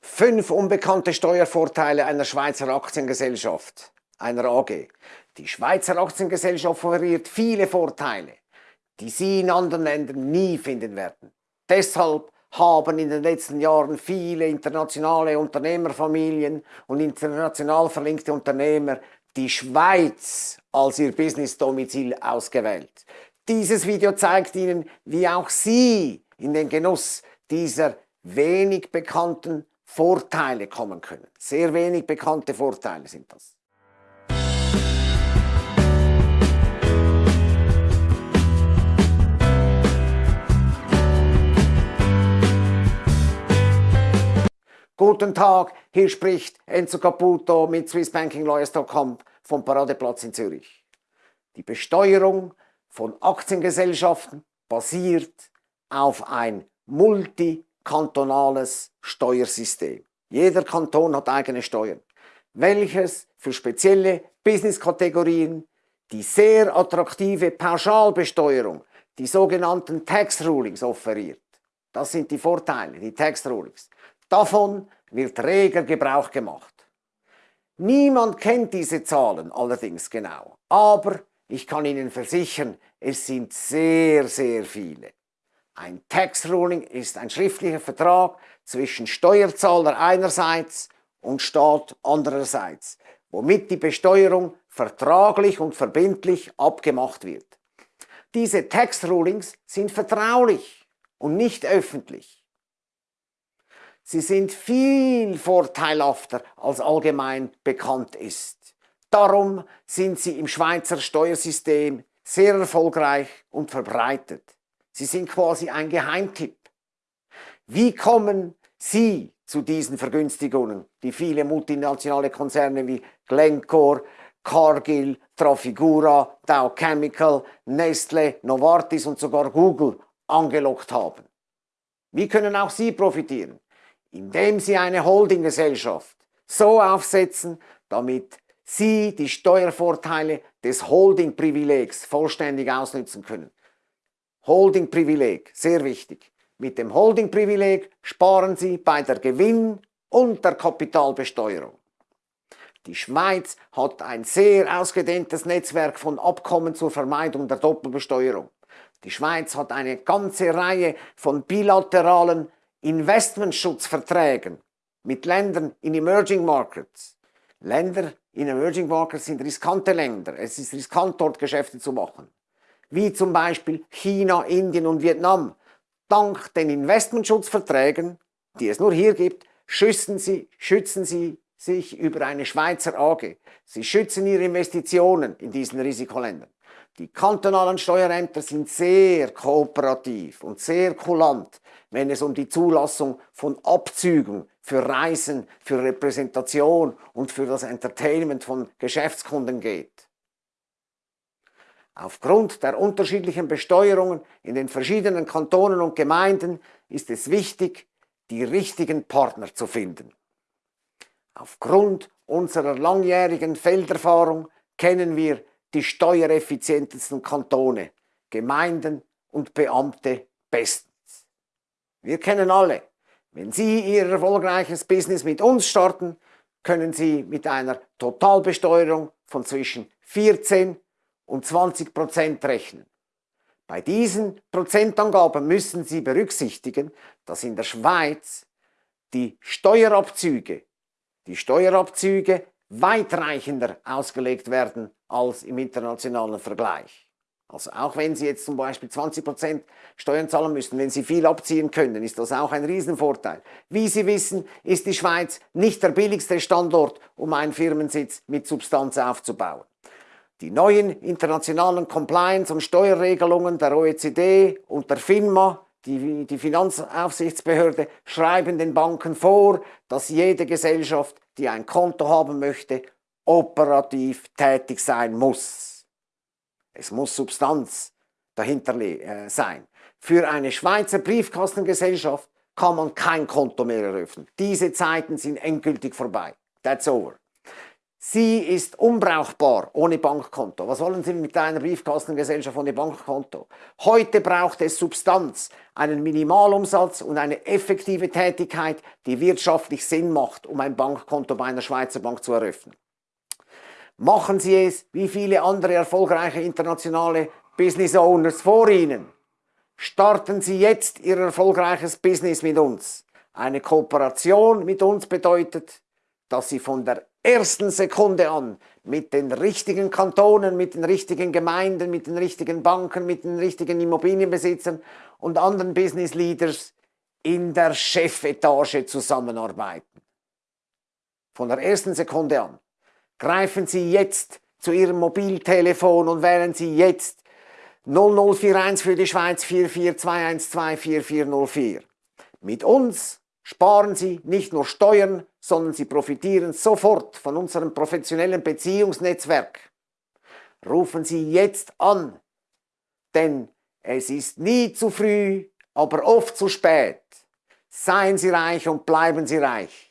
Fünf unbekannte Steuervorteile einer Schweizer Aktiengesellschaft, einer AG. Die Schweizer Aktiengesellschaft offeriert viele Vorteile, die Sie in anderen Ländern nie finden werden. Deshalb haben in den letzten Jahren viele internationale Unternehmerfamilien und international verlinkte Unternehmer die Schweiz als ihr Business-Domizil ausgewählt. Dieses Video zeigt Ihnen, wie auch Sie in den Genuss dieser wenig bekannten Vorteile kommen können. Sehr wenig bekannte Vorteile sind das. Guten Tag, hier spricht Enzo Caputo mit SwissBankingLawyers.com vom Paradeplatz in Zürich. Die Besteuerung von Aktiengesellschaften basiert auf ein multi kantonales Steuersystem. Jeder Kanton hat eigene Steuern, welches für spezielle Business-Kategorien die sehr attraktive Pauschalbesteuerung, die sogenannten Tax Rulings offeriert. Das sind die Vorteile, die Tax Rulings. Davon wird reger Gebrauch gemacht. Niemand kennt diese Zahlen allerdings genau, aber ich kann Ihnen versichern, es sind sehr, sehr viele. Ein Tax Ruling ist ein schriftlicher Vertrag zwischen Steuerzahler einerseits und Staat andererseits, womit die Besteuerung vertraglich und verbindlich abgemacht wird. Diese Tax Rulings sind vertraulich und nicht öffentlich. Sie sind viel vorteilhafter als allgemein bekannt ist. Darum sind sie im Schweizer Steuersystem sehr erfolgreich und verbreitet. Sie sind quasi ein Geheimtipp. Wie kommen Sie zu diesen Vergünstigungen, die viele multinationale Konzerne wie Glencore, Cargill, Trafigura, Dow Chemical, Nestle, Novartis und sogar Google angelockt haben? Wie können auch Sie profitieren? Indem Sie eine Holdinggesellschaft so aufsetzen, damit Sie die Steuervorteile des Holdingprivilegs vollständig ausnutzen können. Holdingprivileg, sehr wichtig. Mit dem Holdingprivileg sparen Sie bei der Gewinn- und der Kapitalbesteuerung. Die Schweiz hat ein sehr ausgedehntes Netzwerk von Abkommen zur Vermeidung der Doppelbesteuerung. Die Schweiz hat eine ganze Reihe von bilateralen Investmentschutzverträgen mit Ländern in Emerging Markets. Länder in Emerging Markets sind riskante Länder. Es ist riskant, dort Geschäfte zu machen wie zum Beispiel China, Indien und Vietnam. Dank den Investmentschutzverträgen, die es nur hier gibt, schützen sie, schützen sie sich über eine Schweizer AG. Sie schützen ihre Investitionen in diesen Risikoländern. Die kantonalen Steuerämter sind sehr kooperativ und sehr kulant, wenn es um die Zulassung von Abzügen für Reisen, für Repräsentation und für das Entertainment von Geschäftskunden geht. Aufgrund der unterschiedlichen Besteuerungen in den verschiedenen Kantonen und Gemeinden ist es wichtig, die richtigen Partner zu finden. Aufgrund unserer langjährigen Felderfahrung kennen wir die steuereffizientesten Kantone, Gemeinden und Beamte bestens. Wir kennen alle, wenn Sie Ihr erfolgreiches Business mit uns starten, können Sie mit einer Totalbesteuerung von zwischen 14 und 20 Prozent rechnen. Bei diesen Prozentangaben müssen Sie berücksichtigen, dass in der Schweiz die Steuerabzüge, die Steuerabzüge weitreichender ausgelegt werden als im internationalen Vergleich. Also auch wenn Sie jetzt zum Beispiel 20% Steuern zahlen müssen, wenn Sie viel abziehen können, ist das auch ein Riesenvorteil. Wie Sie wissen, ist die Schweiz nicht der billigste Standort, um einen Firmensitz mit Substanz aufzubauen. Die neuen internationalen Compliance- und Steuerregelungen der OECD und der FINMA, die, die Finanzaufsichtsbehörde, schreiben den Banken vor, dass jede Gesellschaft, die ein Konto haben möchte, operativ tätig sein muss. Es muss Substanz dahinter äh, sein. Für eine Schweizer Briefkastengesellschaft kann man kein Konto mehr eröffnen. Diese Zeiten sind endgültig vorbei. That's over. Sie ist unbrauchbar ohne Bankkonto. Was wollen Sie mit einer Briefkastengesellschaft ohne Bankkonto? Heute braucht es Substanz, einen Minimalumsatz und eine effektive Tätigkeit, die wirtschaftlich Sinn macht, um ein Bankkonto bei einer Schweizer Bank zu eröffnen. Machen Sie es wie viele andere erfolgreiche internationale Business Owners vor Ihnen. Starten Sie jetzt Ihr erfolgreiches Business mit uns. Eine Kooperation mit uns bedeutet, dass Sie von der ersten Sekunde an mit den richtigen Kantonen, mit den richtigen Gemeinden, mit den richtigen Banken, mit den richtigen Immobilienbesitzern und anderen Business Leaders in der Chefetage zusammenarbeiten. Von der ersten Sekunde an. Greifen Sie jetzt zu Ihrem Mobiltelefon und wählen Sie jetzt 0041 für die Schweiz 44212 4404. Mit uns sparen Sie nicht nur Steuern, sondern Sie profitieren sofort von unserem professionellen Beziehungsnetzwerk. Rufen Sie jetzt an, denn es ist nie zu früh, aber oft zu spät. Seien Sie reich und bleiben Sie reich.